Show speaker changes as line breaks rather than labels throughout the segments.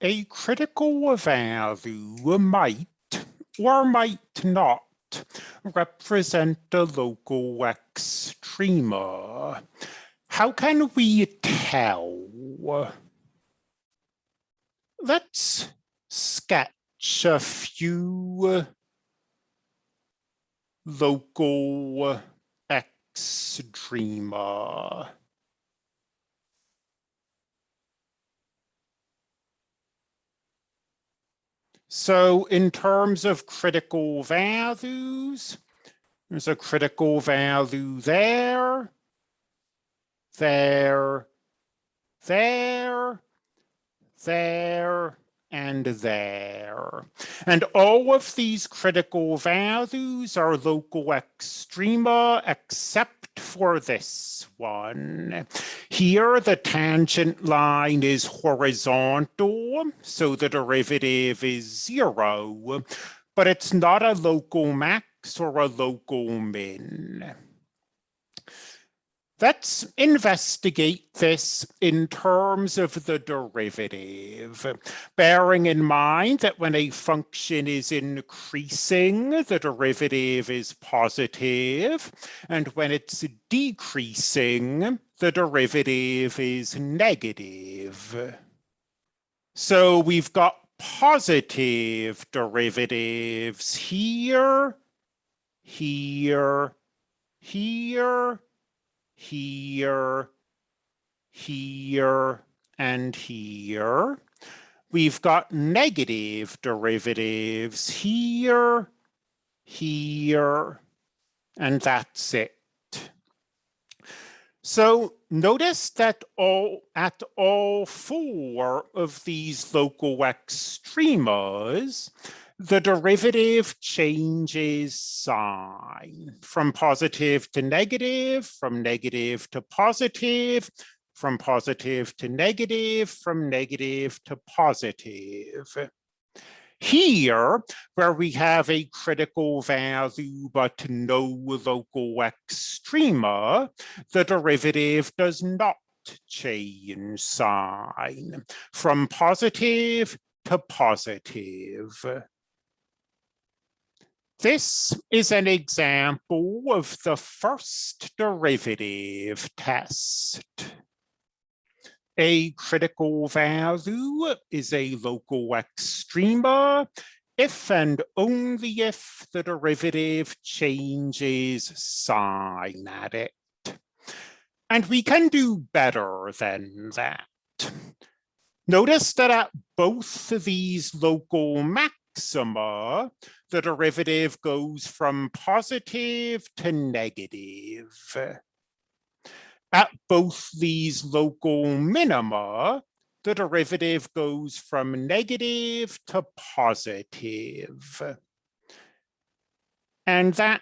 a critical value might or might not represent a local extrema. How can we tell? Let's sketch a few local extrema. So in terms of critical values, there's a critical value there, there, there, there, and there. And all of these critical values are local extrema except for this one. Here, the tangent line is horizontal, so the derivative is zero, but it's not a local max or a local min. Let's investigate this in terms of the derivative, bearing in mind that when a function is increasing, the derivative is positive, and when it's decreasing, the derivative is negative. So we've got positive derivatives here, here, here, here, here, and here. We've got negative derivatives here, here, and that's it. So notice that all at all four of these local extremas, the derivative changes sign from positive to negative, from negative to positive, from positive to negative, from negative to positive. Here, where we have a critical value but no local extrema, the derivative does not change sign from positive to positive. This is an example of the first derivative test. A critical value is a local extrema if and only if the derivative changes sign at it. And we can do better than that. Notice that at both of these local maxima, the derivative goes from positive to negative. At both these local minima, the derivative goes from negative to positive. And that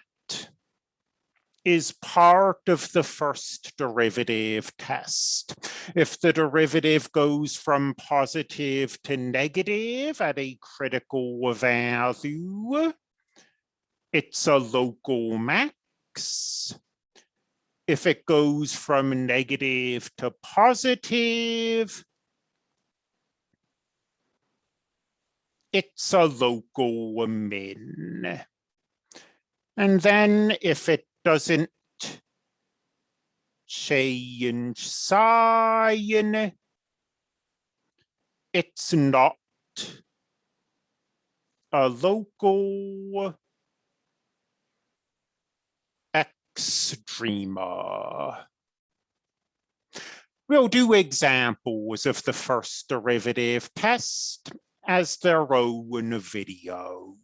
is part of the first derivative test. If the derivative goes from positive to negative at a critical value, it's a local max. If it goes from negative to positive, it's a local min. And then if it doesn't change sign. It's not a local extrema. We'll do examples of the first derivative test as their own video.